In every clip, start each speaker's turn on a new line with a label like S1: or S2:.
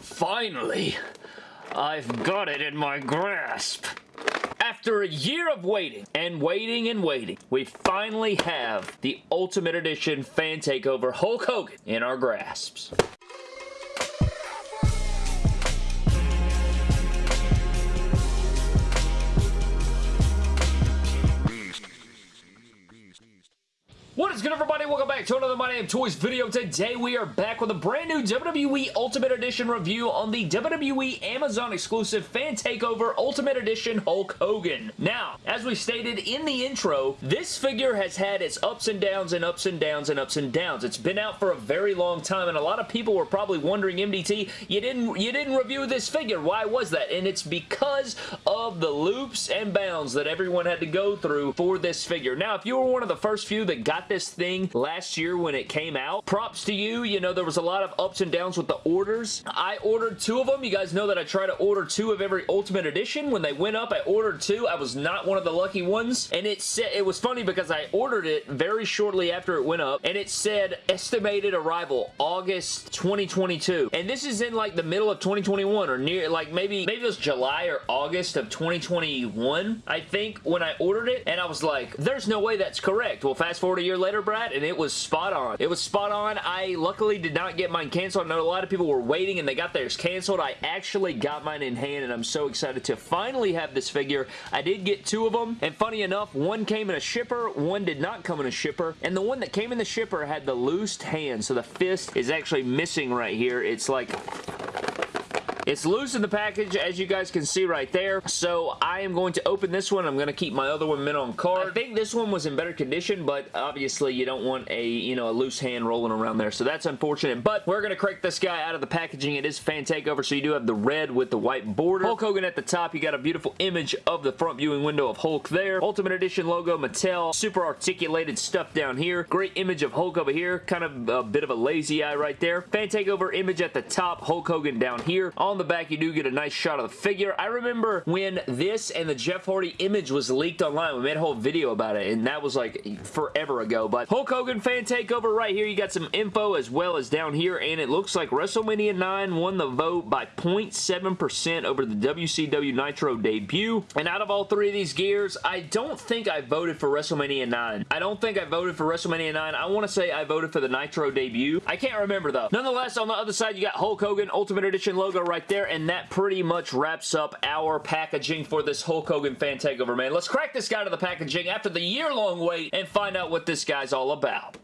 S1: Finally, I've got it in my grasp. After a year of waiting and waiting and waiting, we finally have the Ultimate Edition Fan Takeover Hulk Hogan in our grasps. What is good everybody? Welcome back to another My Damn Toys video. Today we are back with a brand new WWE Ultimate Edition review on the WWE Amazon exclusive Fan Takeover Ultimate Edition Hulk Hogan. Now, as we stated in the intro, this figure has had its ups and downs and ups and downs and ups and downs. It's been out for a very long time and a lot of people were probably wondering, MDT, you didn't, you didn't review this figure. Why was that? And it's because of the loops and bounds that everyone had to go through for this figure. Now, if you were one of the first few that got this thing last year when it came out. Props to you. You know, there was a lot of ups and downs with the orders. I ordered two of them. You guys know that I try to order two of every Ultimate Edition. When they went up, I ordered two. I was not one of the lucky ones. And it said, it was funny because I ordered it very shortly after it went up. And it said estimated arrival August 2022. And this is in like the middle of 2021 or near, like maybe, maybe it was July or August of 2021, I think, when I ordered it. And I was like, there's no way that's correct. Well, fast forward a year later, Brad, and it was spot on. It was spot on. I luckily did not get mine canceled. I know a lot of people were waiting and they got theirs canceled. I actually got mine in hand and I'm so excited to finally have this figure. I did get two of them and funny enough, one came in a shipper, one did not come in a shipper, and the one that came in the shipper had the loosed hand, so the fist is actually missing right here. It's like it's loose in the package, as you guys can see right there. So I am going to open this one. I'm going to keep my other one mint on card. I think this one was in better condition, but obviously you don't want a, you know, a loose hand rolling around there. So that's unfortunate. But we're going to crack this guy out of the packaging. It is fan takeover, so you do have the red with the white border. Hulk Hogan at the top. You got a beautiful image of the front viewing window of Hulk there. Ultimate Edition logo, Mattel. Super articulated stuff down here. Great image of Hulk over here. Kind of a bit of a lazy eye right there. Fan takeover image at the top. Hulk Hogan down here. On the back, you do get a nice shot of the figure. I remember when this and the Jeff Hardy image was leaked online. We made a whole video about it, and that was like forever ago. But Hulk Hogan fan takeover right here. You got some info as well as down here, and it looks like WrestleMania 9 won the vote by 0.7% over the WCW Nitro debut. And out of all three of these gears, I don't think I voted for WrestleMania 9. I don't think I voted for WrestleMania 9. I want to say I voted for the Nitro debut. I can't remember though. Nonetheless, on the other side, you got Hulk Hogan Ultimate Edition logo right there, and that pretty much wraps up our packaging for this Hulk Hogan fan takeover, man. Let's crack this guy to the packaging after the year-long wait and find out what this guy's all about.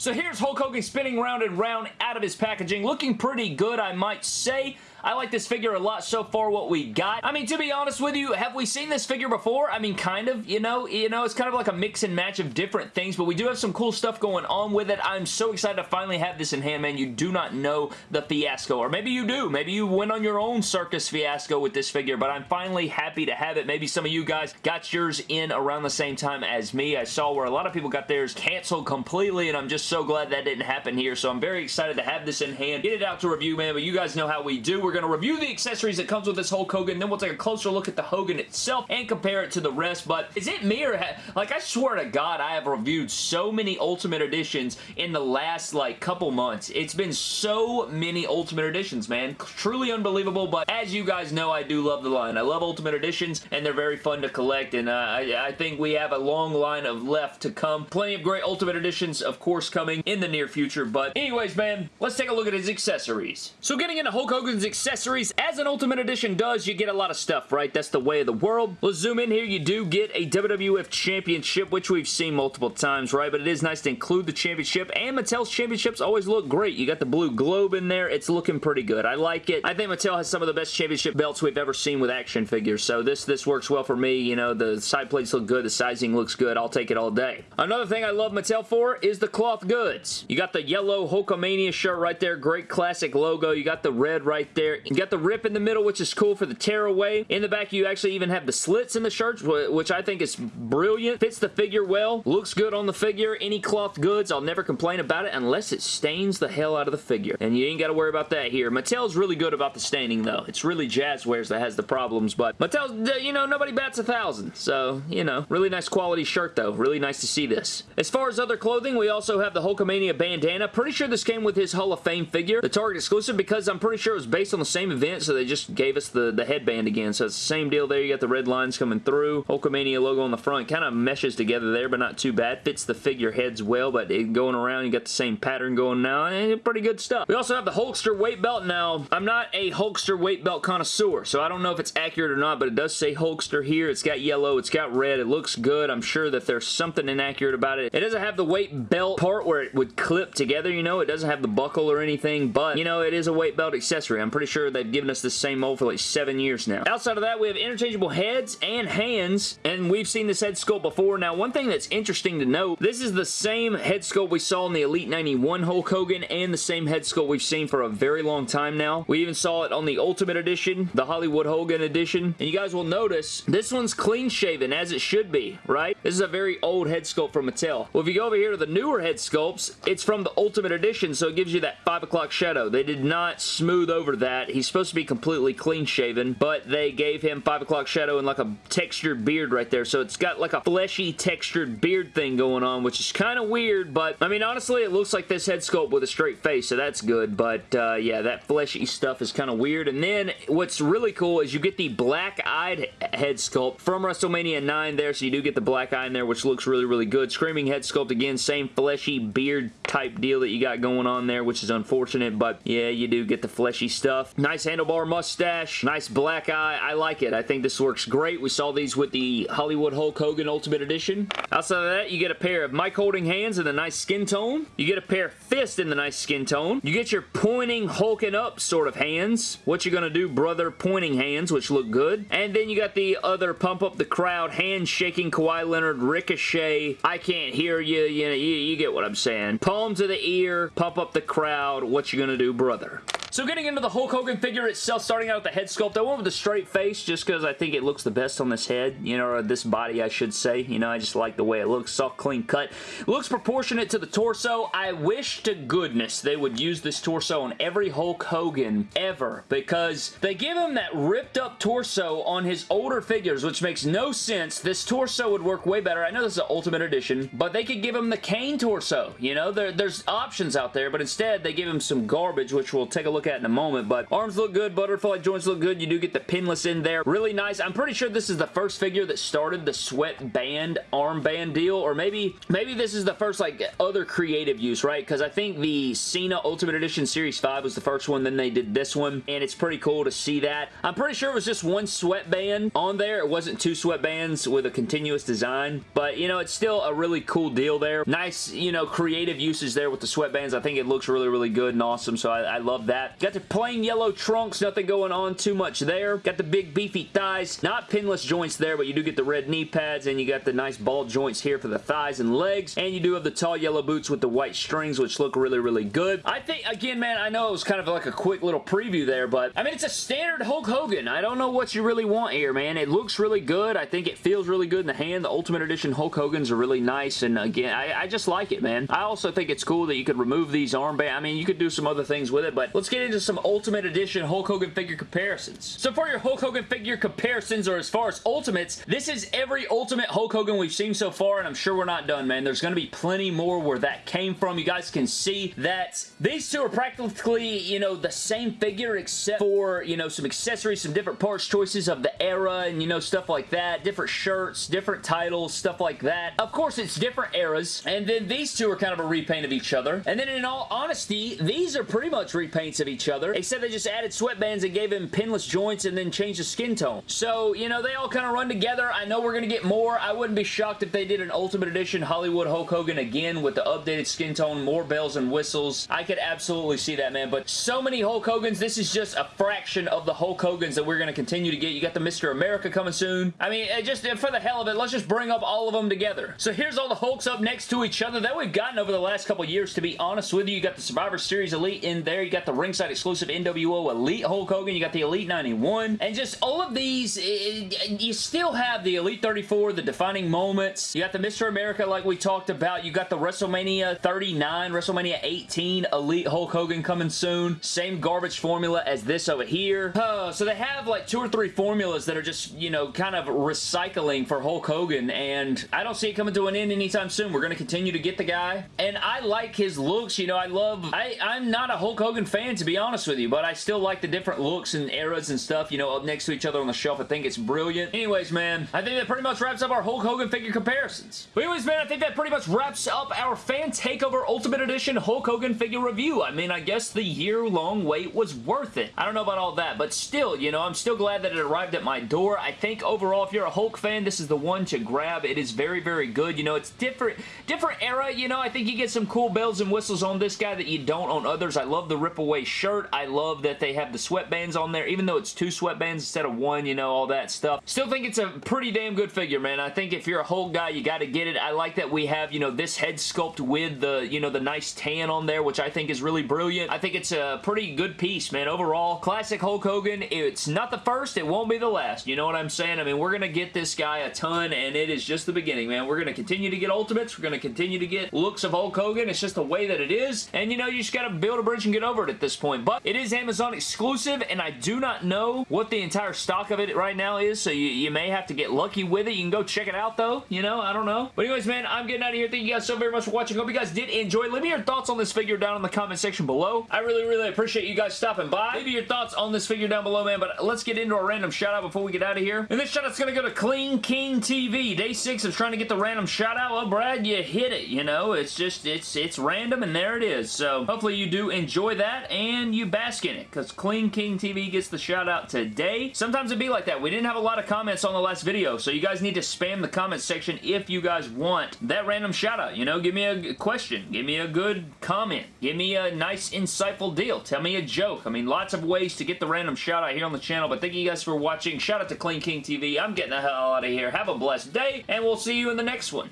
S1: So here's Hulk Hogan spinning round and round out of his packaging. Looking pretty good, I might say. I like this figure a lot so far what we got. I mean, to be honest with you, have we seen this figure before? I mean, kind of, you know? You know, it's kind of like a mix and match of different things, but we do have some cool stuff going on with it. I'm so excited to finally have this in hand, man. You do not know the fiasco, or maybe you do. Maybe you went on your own circus fiasco with this figure, but I'm finally happy to have it. Maybe some of you guys got yours in around the same time as me. I saw where a lot of people got theirs canceled completely, and I'm just so glad that didn't happen here, so I'm very excited to have this in hand. Get it out to review, man, but you guys know how we do. We're going to review the accessories that comes with this Hulk Hogan, then we'll take a closer look at the Hogan itself and compare it to the rest, but is it me or, like, I swear to God, I have reviewed so many Ultimate Editions in the last, like, couple months. It's been so many Ultimate Editions, man. Truly unbelievable, but as you guys know, I do love the line. I love Ultimate Editions, and they're very fun to collect, and uh, I, I think we have a long line of left to come. Plenty of great Ultimate Editions, of course, coming in the near future, but anyways, man, let's take a look at his accessories. So getting into Hulk Hogan's accessories, accessories. As an Ultimate Edition does, you get a lot of stuff, right? That's the way of the world. Let's zoom in here. You do get a WWF Championship, which we've seen multiple times, right? But it is nice to include the championship, and Mattel's championships always look great. You got the blue globe in there. It's looking pretty good. I like it. I think Mattel has some of the best championship belts we've ever seen with action figures, so this, this works well for me. You know, the side plates look good. The sizing looks good. I'll take it all day. Another thing I love Mattel for is the cloth goods. You got the yellow Hulkamania shirt right there. Great classic logo. You got the red right there there. You got the rip in the middle, which is cool for the tearaway. In the back, you actually even have the slits in the shirt, which I think is brilliant. Fits the figure well. Looks good on the figure. Any cloth goods, I'll never complain about it unless it stains the hell out of the figure. And you ain't got to worry about that here. Mattel's really good about the staining, though. It's really Jazwares that has the problems, but Mattel's, you know, nobody bats a thousand. So, you know, really nice quality shirt, though. Really nice to see this. As far as other clothing, we also have the Hulkamania bandana. Pretty sure this came with his Hall of Fame figure, the Target exclusive, because I'm pretty sure it was based on the same event, so they just gave us the, the headband again. So it's the same deal there. You got the red lines coming through. Hulkamania logo on the front. Kind of meshes together there, but not too bad. Fits the figure heads well, but it, going around, you got the same pattern going now. Eh, pretty good stuff. We also have the Hulkster weight belt. Now, I'm not a Hulkster weight belt connoisseur, so I don't know if it's accurate or not, but it does say Hulkster here. It's got yellow. It's got red. It looks good. I'm sure that there's something inaccurate about it. It doesn't have the weight belt part where it would clip together, you know. It doesn't have the buckle or anything, but, you know, it is a weight belt accessory. I'm pretty sure they've given us the same mold for like seven years now. Outside of that, we have interchangeable heads and hands, and we've seen this head sculpt before. Now, one thing that's interesting to note, this is the same head sculpt we saw in the Elite 91 Hulk Hogan and the same head sculpt we've seen for a very long time now. We even saw it on the Ultimate Edition, the Hollywood Hogan Edition, and you guys will notice this one's clean shaven as it should be, right? This is a very old head sculpt from Mattel. Well, if you go over here to the newer head sculpts, it's from the Ultimate Edition, so it gives you that 5 o'clock shadow. They did not smooth over that. He's supposed to be completely clean shaven, but they gave him 5 o'clock shadow and like a textured beard right there, so it's got like a fleshy textured beard thing going on, which is kind of weird, but I mean, honestly, it looks like this head sculpt with a straight face, so that's good, but uh, yeah, that fleshy stuff is kind of weird, and then what's really cool is you get the black-eyed head sculpt from WrestleMania 9 there, so you do get the black eye in there, which looks really, really good. Screaming head sculpt again, same fleshy beard type deal that you got going on there, which is unfortunate, but yeah, you do get the fleshy stuff. Nice handlebar mustache, nice black eye. I like it. I think this works great. We saw these with the Hollywood Hulk Hogan Ultimate Edition. Outside of that, you get a pair of mic holding hands in the nice skin tone. You get a pair of fists in the nice skin tone. You get your pointing, hulking up sort of hands. What you gonna do, brother? Pointing hands, which look good. And then you got the other pump up the crowd, hand shaking Kawhi Leonard, Ricochet, I can't hear you, you, know, you, you get what I'm saying. Palm to the ear, pump up the crowd, what you gonna do, brother? So getting into the Hulk Hogan figure itself, starting out with the head sculpt, I went with the straight face just because I think it looks the best on this head, you know, or this body, I should say. You know, I just like the way it looks, soft, clean cut. Looks proportionate to the torso. I wish to goodness they would use this torso on every Hulk Hogan ever because they give him that ripped up torso on his older figures, which makes no sense. This torso would work way better. I know this is an Ultimate Edition, but they could give him the Kane torso. You know, there, there's options out there, but instead they give him some garbage, which we'll take a look at in a moment, but arms look good, butterfly joints look good. You do get the pinless in there. Really nice. I'm pretty sure this is the first figure that started the sweat band armband deal, or maybe maybe this is the first like other creative use, right? Because I think the Cena Ultimate Edition Series 5 was the first one, then they did this one, and it's pretty cool to see that. I'm pretty sure it was just one sweatband on there. It wasn't two sweatbands with a continuous design, but you know, it's still a really cool deal there. Nice, you know, creative uses there with the sweatbands. I think it looks really, really good and awesome, so I, I love that. Got the plain yellow trunks, nothing going on too much there. Got the big beefy thighs, not pinless joints there, but you do get the red knee pads, and you got the nice ball joints here for the thighs and legs, and you do have the tall yellow boots with the white strings, which look really, really good. I think, again, man, I know it was kind of like a quick little preview there, but, I mean, it's a standard Hulk Hogan. I don't know what you really want here, man. It looks really good. I think it feels really good in the hand. The Ultimate Edition Hulk Hogan's are really nice, and again, I, I just like it, man. I also think it's cool that you could remove these armbands. I mean, you could do some other things with it, but let's get into some Ultimate Edition Hulk Hogan figure comparisons. So for your Hulk Hogan figure comparisons, or as far as Ultimates, this is every Ultimate Hulk Hogan we've seen so far, and I'm sure we're not done, man. There's going to be plenty more where that came from. You guys can see that these two are practically, you know, the same figure except for, you know, some accessories, some different parts choices of the era, and, you know, stuff like that. Different shirts, different titles, stuff like that. Of course, it's different eras, and then these two are kind of a repaint of each other. And then in all honesty, these are pretty much repaints of each other, except they just added sweatbands and gave him pinless joints and then changed the skin tone. So, you know, they all kind of run together. I know we're going to get more. I wouldn't be shocked if they did an Ultimate Edition Hollywood Hulk Hogan again with the updated skin tone, more bells and whistles. I could absolutely see that, man. But so many Hulk Hogans, this is just a fraction of the Hulk Hogans that we're going to continue to get. You got the Mr. America coming soon. I mean, just for the hell of it, let's just bring up all of them together. So here's all the Hulks up next to each other that we've gotten over the last couple years, to be honest with you. You got the Survivor Series Elite in there. You got the ringside ringside exclusive NWO Elite Hulk Hogan. You got the Elite 91. And just all of these, it, you still have the Elite 34, the defining moments. You got the Mr. America like we talked about. You got the WrestleMania 39, WrestleMania 18 Elite Hulk Hogan coming soon. Same garbage formula as this over here. Uh, so they have like two or three formulas that are just, you know, kind of recycling for Hulk Hogan. And I don't see it coming to an end anytime soon. We're going to continue to get the guy. And I like his looks. You know, I love... I, I'm not a Hulk Hogan fan, to be honest with you, but I still like the different looks and eras and stuff, you know, up next to each other on the shelf. I think it's brilliant. Anyways, man, I think that pretty much wraps up our Hulk Hogan figure comparisons. But anyways, man, I think that pretty much wraps up our Fan Takeover Ultimate Edition Hulk Hogan figure review. I mean, I guess the year-long wait was worth it. I don't know about all that, but still, you know, I'm still glad that it arrived at my door. I think overall, if you're a Hulk fan, this is the one to grab. It is very, very good. You know, it's different, different era. You know, I think you get some cool bells and whistles on this guy that you don't on others. I love the rip away shirt. I love that they have the sweatbands on there, even though it's two sweatbands instead of one, you know, all that stuff. Still think it's a pretty damn good figure, man. I think if you're a Hulk guy, you got to get it. I like that we have, you know, this head sculpt with the, you know, the nice tan on there, which I think is really brilliant. I think it's a pretty good piece, man. Overall, classic Hulk Hogan. It's not the first. It won't be the last. You know what I'm saying? I mean, we're going to get this guy a ton, and it is just the beginning, man. We're going to continue to get Ultimates. We're going to continue to get looks of Hulk Hogan. It's just the way that it is, and, you know, you just got to build a bridge and get over it at this point, but it is Amazon exclusive, and I do not know what the entire stock of it right now is, so you, you may have to get lucky with it. You can go check it out, though. You know, I don't know. But anyways, man, I'm getting out of here. Thank you guys so very much for watching. Hope you guys did enjoy. Leave me your thoughts on this figure down in the comment section below. I really, really appreciate you guys stopping by. Me your thoughts on this figure down below, man, but let's get into a random shout-out before we get out of here. And this shout-out's going to go to Clean King TV. Day 6 of trying to get the random shout-out. Well, Brad, you hit it, you know? It's just, it's, it's random, and there it is. So, hopefully you do enjoy that, and you bask in it, because Clean King TV gets the shout-out today. Sometimes it'd be like that. We didn't have a lot of comments on the last video, so you guys need to spam the comment section if you guys want that random shout-out. You know, give me a question. Give me a good comment. Give me a nice, insightful deal. Tell me a joke. I mean, lots of ways to get the random shout-out here on the channel, but thank you guys for watching. Shout out to Clean King TV. I'm getting the hell out of here. Have a blessed day, and we'll see you in the next one.